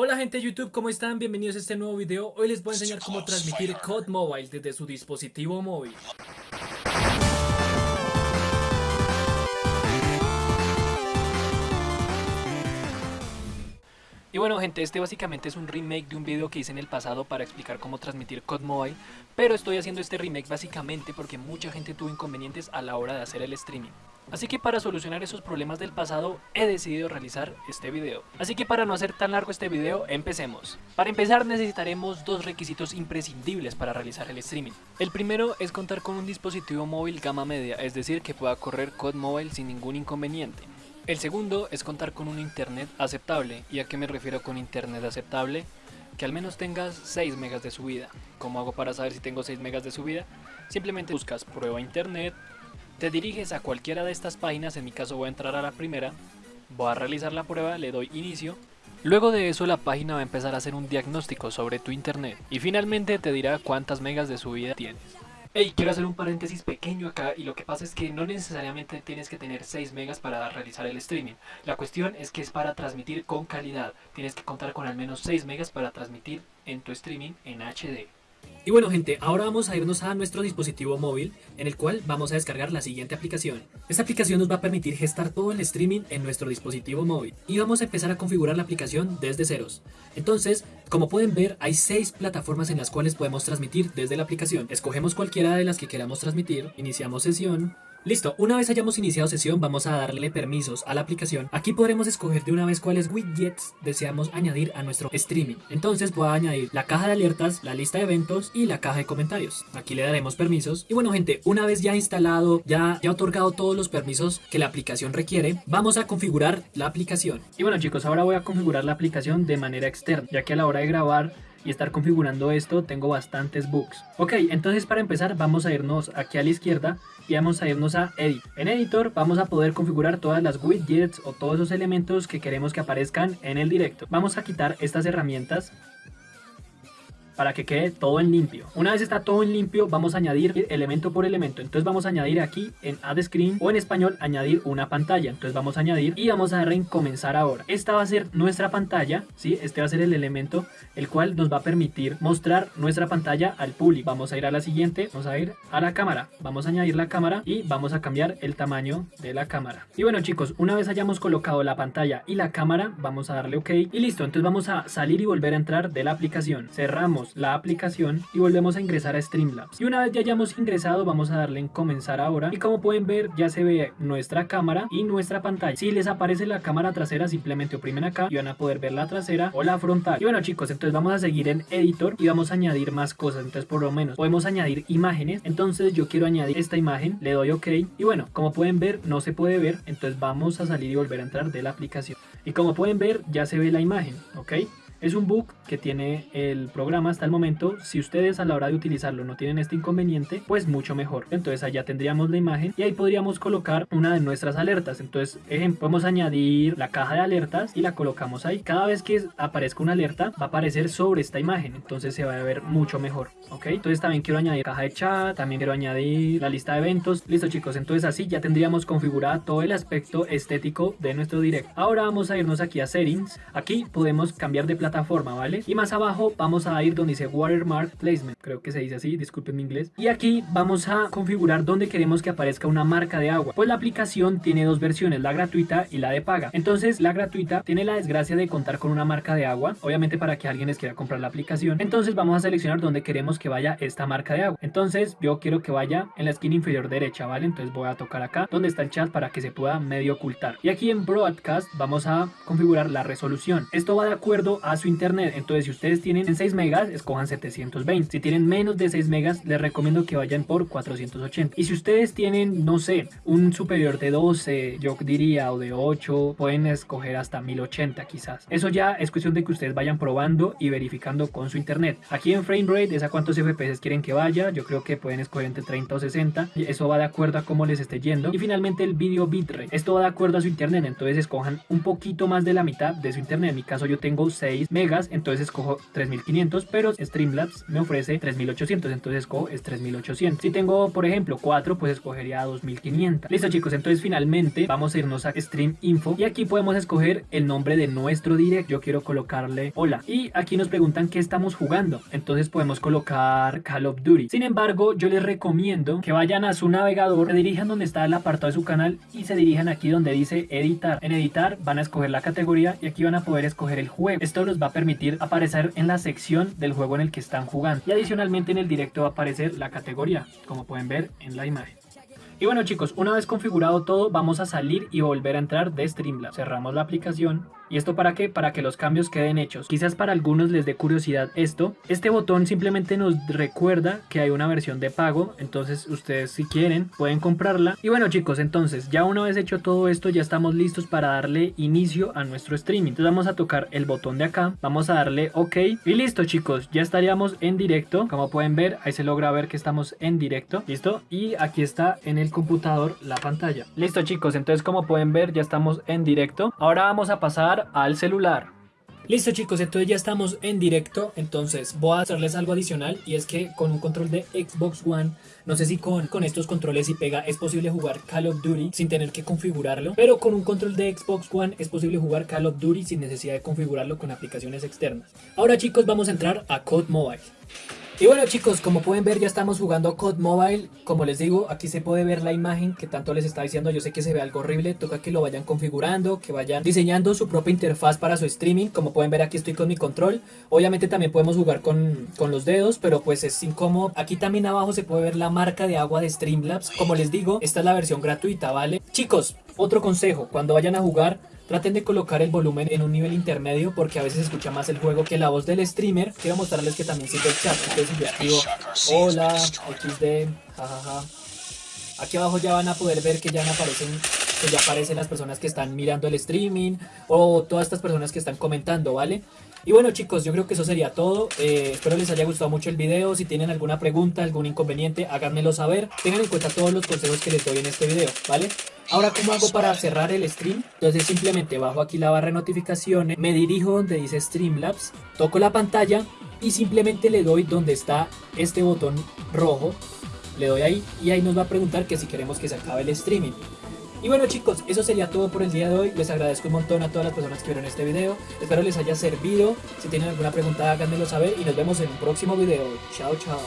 Hola gente de YouTube, ¿cómo están? Bienvenidos a este nuevo video. Hoy les voy a enseñar cómo transmitir COD Mobile desde su dispositivo móvil. Y bueno gente, este básicamente es un remake de un video que hice en el pasado para explicar cómo transmitir COD Mobile Pero estoy haciendo este remake básicamente porque mucha gente tuvo inconvenientes a la hora de hacer el streaming Así que para solucionar esos problemas del pasado he decidido realizar este video. Así que para no hacer tan largo este video, empecemos. Para empezar necesitaremos dos requisitos imprescindibles para realizar el streaming. El primero es contar con un dispositivo móvil gama media, es decir que pueda correr COD Mobile sin ningún inconveniente. El segundo es contar con un internet aceptable, y a qué me refiero con internet aceptable, que al menos tengas 6 megas de subida. ¿Cómo hago para saber si tengo 6 megas de subida? Simplemente buscas prueba internet, te diriges a cualquiera de estas páginas, en mi caso voy a entrar a la primera, voy a realizar la prueba, le doy inicio. Luego de eso la página va a empezar a hacer un diagnóstico sobre tu internet y finalmente te dirá cuántas megas de subida tienes. Hey, quiero hacer un paréntesis pequeño acá y lo que pasa es que no necesariamente tienes que tener 6 megas para realizar el streaming. La cuestión es que es para transmitir con calidad. Tienes que contar con al menos 6 megas para transmitir en tu streaming en HD. Y bueno gente, ahora vamos a irnos a nuestro dispositivo móvil en el cual vamos a descargar la siguiente aplicación. Esta aplicación nos va a permitir gestar todo el streaming en nuestro dispositivo móvil y vamos a empezar a configurar la aplicación desde ceros. Entonces, como pueden ver, hay 6 plataformas en las cuales podemos transmitir desde la aplicación. Escogemos cualquiera de las que queramos transmitir, iniciamos sesión, Listo, una vez hayamos iniciado sesión vamos a darle permisos a la aplicación. Aquí podremos escoger de una vez cuáles widgets deseamos añadir a nuestro streaming. Entonces voy a añadir la caja de alertas, la lista de eventos y la caja de comentarios. Aquí le daremos permisos. Y bueno gente, una vez ya instalado, ya, ya otorgado todos los permisos que la aplicación requiere, vamos a configurar la aplicación. Y bueno chicos, ahora voy a configurar la aplicación de manera externa, ya que a la hora de grabar y estar configurando esto tengo bastantes bugs. Ok, entonces para empezar vamos a irnos aquí a la izquierda y vamos a irnos a Edit. En Editor vamos a poder configurar todas las widgets o todos esos elementos que queremos que aparezcan en el directo. Vamos a quitar estas herramientas para que quede todo en limpio. Una vez está todo en limpio, vamos a añadir elemento por elemento. Entonces vamos a añadir aquí en Add Screen o en español añadir una pantalla. Entonces vamos a añadir y vamos a darle en comenzar ahora. Esta va a ser nuestra pantalla, ¿sí? Este va a ser el elemento el cual nos va a permitir mostrar nuestra pantalla al público. Vamos a ir a la siguiente, vamos a ir a la cámara. Vamos a añadir la cámara y vamos a cambiar el tamaño de la cámara. Y bueno chicos, una vez hayamos colocado la pantalla y la cámara, vamos a darle OK y listo. Entonces vamos a salir y volver a entrar de la aplicación. Cerramos la aplicación y volvemos a ingresar a Streamlabs. Y una vez ya hayamos ingresado vamos a darle en comenzar ahora y como pueden ver ya se ve nuestra cámara y nuestra pantalla. Si les aparece la cámara trasera simplemente oprimen acá y van a poder ver la trasera o la frontal. Y bueno chicos, entonces vamos a seguir en editor y vamos a añadir más cosas. Entonces por lo menos podemos añadir imágenes. Entonces yo quiero añadir esta imagen, le doy ok y bueno, como pueden ver no se puede ver, entonces vamos a salir y volver a entrar de la aplicación. Y como pueden ver ya se ve la imagen, ok. Es un bug que tiene el programa hasta el momento. Si ustedes a la hora de utilizarlo no tienen este inconveniente, pues mucho mejor. Entonces allá tendríamos la imagen y ahí podríamos colocar una de nuestras alertas. Entonces, ejemplo, podemos añadir la caja de alertas y la colocamos ahí. Cada vez que aparezca una alerta, va a aparecer sobre esta imagen. Entonces se va a ver mucho mejor. ¿Ok? Entonces también quiero añadir caja de chat, también quiero añadir la lista de eventos. Listo chicos, entonces así ya tendríamos configurado todo el aspecto estético de nuestro directo. Ahora vamos a irnos aquí a settings. Aquí podemos cambiar de plataforma plataforma, ¿vale? Y más abajo vamos a ir donde dice Watermark Placement, creo que se dice así, disculpen mi inglés. Y aquí vamos a configurar donde queremos que aparezca una marca de agua. Pues la aplicación tiene dos versiones, la gratuita y la de paga. Entonces la gratuita tiene la desgracia de contar con una marca de agua, obviamente para que alguien les quiera comprar la aplicación. Entonces vamos a seleccionar donde queremos que vaya esta marca de agua. Entonces yo quiero que vaya en la esquina inferior derecha, ¿vale? Entonces voy a tocar acá donde está el chat para que se pueda medio ocultar. Y aquí en Broadcast vamos a configurar la resolución. Esto va de acuerdo a su internet. Entonces, si ustedes tienen 6 megas, escojan 720. Si tienen menos de 6 megas, les recomiendo que vayan por 480. Y si ustedes tienen, no sé, un superior de 12, yo diría, o de 8, pueden escoger hasta 1080 quizás. Eso ya es cuestión de que ustedes vayan probando y verificando con su internet. Aquí en frame rate es a cuántos FPS quieren que vaya. Yo creo que pueden escoger entre 30 o 60. Y eso va de acuerdo a cómo les esté yendo. Y finalmente el video bitrate. Esto va de acuerdo a su internet. Entonces escojan un poquito más de la mitad de su internet. En mi caso yo tengo 6 megas, entonces escojo 3500, pero Streamlabs me ofrece 3800, entonces escojo es 3800. Si tengo, por ejemplo, 4, pues escogería 2500. Listo chicos, entonces finalmente vamos a irnos a Stream Info y aquí podemos escoger el nombre de nuestro direct. Yo quiero colocarle hola. Y aquí nos preguntan qué estamos jugando. Entonces podemos colocar Call of Duty. Sin embargo, yo les recomiendo que vayan a su navegador, se dirijan donde está el apartado de su canal y se dirijan aquí donde dice editar. En editar van a escoger la categoría y aquí van a poder escoger el juego. Esto los va a permitir aparecer en la sección del juego en el que están jugando. Y adicionalmente en el directo va a aparecer la categoría, como pueden ver en la imagen. Y bueno chicos, una vez configurado todo, vamos a salir y volver a entrar de Streamlabs. Cerramos la aplicación ¿Y esto para qué? Para que los cambios queden hechos. Quizás para algunos les dé curiosidad esto. Este botón simplemente nos recuerda que hay una versión de pago. Entonces ustedes si quieren pueden comprarla. Y bueno chicos, entonces ya una vez hecho todo esto ya estamos listos para darle inicio a nuestro streaming. Entonces vamos a tocar el botón de acá. Vamos a darle OK. Y listo chicos, ya estaríamos en directo. Como pueden ver, ahí se logra ver que estamos en directo. ¿Listo? Y aquí está en el computador la pantalla. Listo chicos, entonces como pueden ver ya estamos en directo. Ahora vamos a pasar al celular. Listo chicos, entonces ya estamos en directo, entonces voy a hacerles algo adicional y es que con un control de Xbox One, no sé si con, con estos controles y pega es posible jugar Call of Duty sin tener que configurarlo, pero con un control de Xbox One es posible jugar Call of Duty sin necesidad de configurarlo con aplicaciones externas. Ahora chicos vamos a entrar a Code Mobile. Y bueno chicos, como pueden ver ya estamos jugando COD Mobile, como les digo, aquí se puede ver la imagen que tanto les estaba diciendo, yo sé que se ve algo horrible, toca que lo vayan configurando, que vayan diseñando su propia interfaz para su streaming, como pueden ver aquí estoy con mi control, obviamente también podemos jugar con, con los dedos, pero pues es incómodo, aquí también abajo se puede ver la marca de agua de Streamlabs, como les digo, esta es la versión gratuita, ¿vale? Chicos, otro consejo, cuando vayan a jugar, Traten de colocar el volumen en un nivel intermedio porque a veces escucha más el juego que la voz del streamer. Quiero mostrarles que también sirve el chat. Entonces digo, hola, XD, jajaja. Aquí abajo ya van a poder ver que ya aparecen que ya aparecen las personas que están mirando el streaming o todas estas personas que están comentando, ¿vale? Y bueno chicos, yo creo que eso sería todo. Eh, espero les haya gustado mucho el video. Si tienen alguna pregunta, algún inconveniente, háganmelo saber. Tengan en cuenta todos los consejos que les doy en este video, ¿vale? Ahora, ¿cómo hago para cerrar el stream? Entonces simplemente bajo aquí la barra de notificaciones, me dirijo donde dice Streamlabs, toco la pantalla y simplemente le doy donde está este botón rojo. Le doy ahí y ahí nos va a preguntar que si queremos que se acabe el streaming. Y bueno chicos, eso sería todo por el día de hoy. Les agradezco un montón a todas las personas que vieron este video. Espero les haya servido. Si tienen alguna pregunta háganmelo saber y nos vemos en un próximo video. Chao, chao.